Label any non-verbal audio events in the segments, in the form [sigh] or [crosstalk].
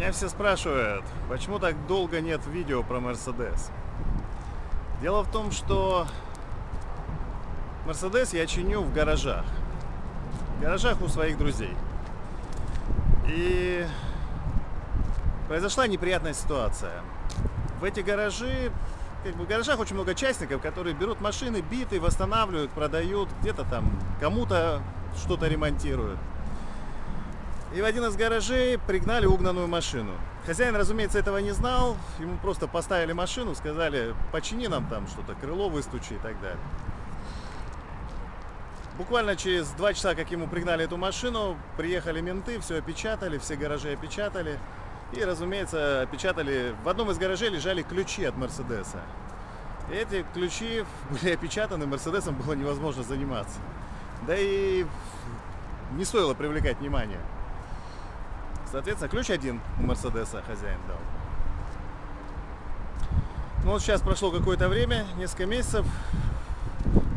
Меня все спрашивают, почему так долго нет видео про Мерседес. Дело в том, что Мерседес я чиню в гаражах. В гаражах у своих друзей. И произошла неприятная ситуация. В эти гаражи, как бы в гаражах очень много частников, которые берут машины, биты, восстанавливают, продают, где-то там кому-то что-то ремонтируют. И в один из гаражей пригнали угнанную машину. Хозяин, разумеется, этого не знал. Ему просто поставили машину, сказали, почини нам там что-то, крыло выстучи и так далее. Буквально через два часа, как ему пригнали эту машину, приехали менты, все опечатали, все гаражи опечатали. И, разумеется, опечатали... В одном из гаражей лежали ключи от Мерседеса. Эти ключи были опечатаны, Мерседесом было невозможно заниматься. Да и не стоило привлекать внимание. Соответственно, ключ один у Мерседеса хозяин дал. Ну вот сейчас прошло какое-то время, несколько месяцев.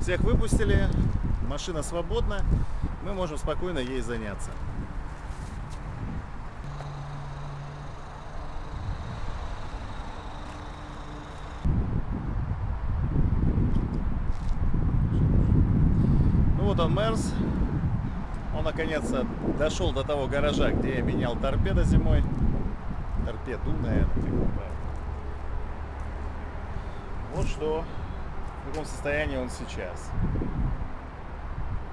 Всех выпустили, машина свободна, мы можем спокойно ей заняться. Ну вот он, Мерс он наконец-то дошел до того гаража, где я менял торпеда зимой. Торпеду, наверное. Вот что, в каком состоянии он сейчас.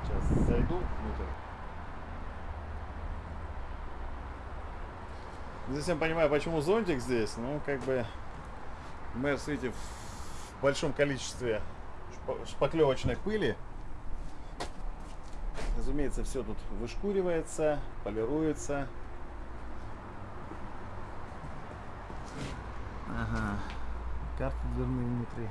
Сейчас зайду внутрь. Не совсем понимаю, почему зонтик здесь. Ну, как бы, Мерс, видите, в большом количестве шпаклевочной пыли. Разумеется, все тут вышкуривается, полируется. Ага, карты дверные внутри.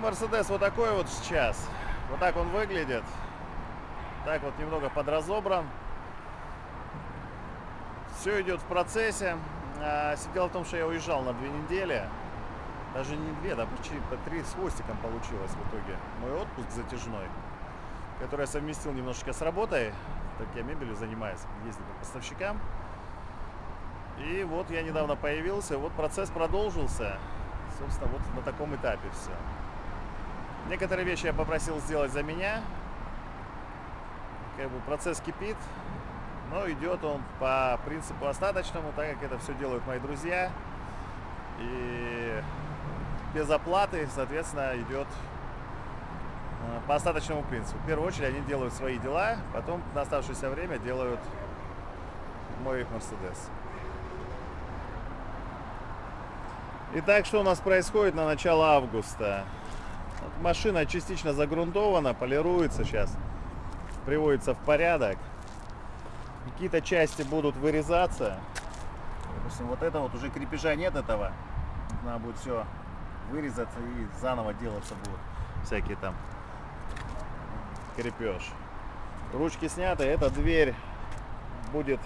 Мерседес вот такой вот сейчас. Вот так он выглядит. Так вот немного подразобран. Все идет в процессе. А, дело в том, что я уезжал на две недели. Даже не две, да почти по три с хвостиком получилось в итоге. Мой отпуск затяжной, который я совместил немножечко с работой. Так я мебелью занимаюсь, ездил по поставщикам. И вот я недавно появился, вот процесс продолжился. Собственно, вот на таком этапе все. Некоторые вещи я попросил сделать за меня. Как бы процесс кипит, но идет он по принципу остаточному, так как это все делают мои друзья. И без оплаты, соответственно, идет э, по остаточному принципу. В первую очередь они делают свои дела, потом на оставшееся время делают мой Мерседес. Итак, что у нас происходит на начало августа? Машина частично загрунтована, полируется сейчас, приводится в порядок. Какие-то части будут вырезаться. Допустим, вот это вот уже крепежа нет этого. Надо будет все вырезаться и заново делаться будут всякие там крепеж. Ручки сняты, эта дверь будет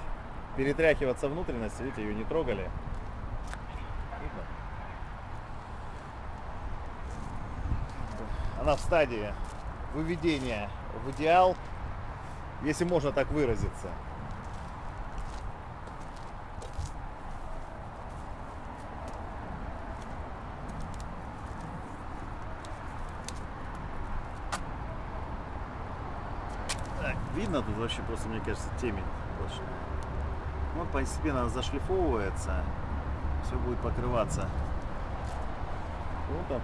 перетряхиваться внутренности, видите, ее не трогали. Она в стадии выведения в идеал, если можно так выразиться. Так, видно тут вообще просто, мне кажется, темень больше. Вот постепенно зашлифовывается, все будет покрываться. Вот там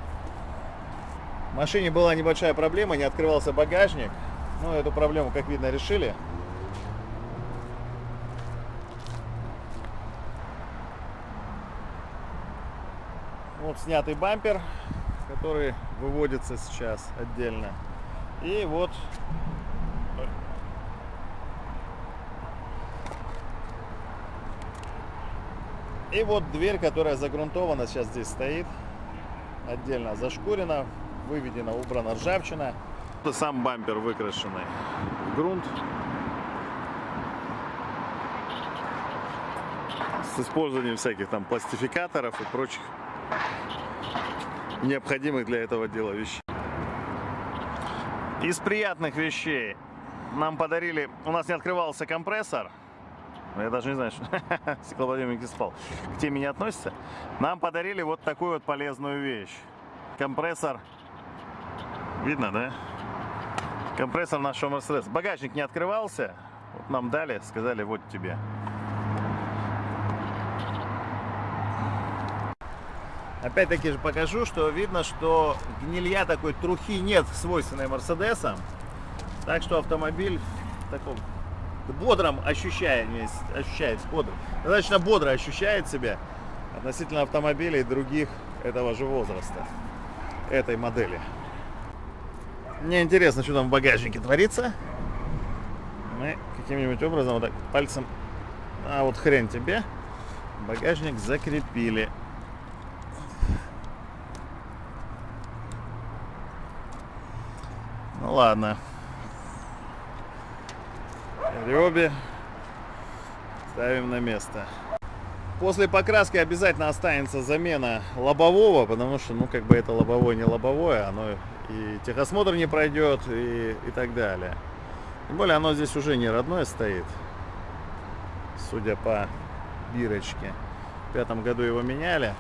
в машине была небольшая проблема, не открывался багажник. Ну, эту проблему, как видно, решили. Вот снятый бампер, который выводится сейчас отдельно. И вот И вот дверь, которая загрунтована, сейчас здесь стоит, отдельно зашкурена, выведена, убрана ржавчина. Сам бампер выкрашенный в грунт. С использованием всяких там пластификаторов и прочих необходимых для этого дела вещей. Из приятных вещей нам подарили, у нас не открывался компрессор, я даже не знаю, что [laughs] стеклоподъемник не спал, к теме не относится. Нам подарили вот такую вот полезную вещь. Компрессор, видно, да? Компрессор нашего Мерседес. Багажник не открывался, вот нам дали, сказали, вот тебе. Опять-таки же покажу, что видно, что гнилья такой трухи нет, свойственной Мерседесам. Так что автомобиль в таком бодром ощущении, ощущается, бодро, достаточно бодро ощущает себя относительно автомобилей других этого же возраста, этой модели. Мне интересно, что там в багажнике творится. Мы каким-нибудь образом вот так пальцем, а вот хрен тебе, багажник закрепили. Ну ладно. Ребе ставим на место. После покраски обязательно останется замена лобового, потому что, ну, как бы это лобовое, не лобовое, оно и техосмотр не пройдет, и, и так далее. Тем более, оно здесь уже не родное стоит, судя по бирочке. В пятом году его меняли.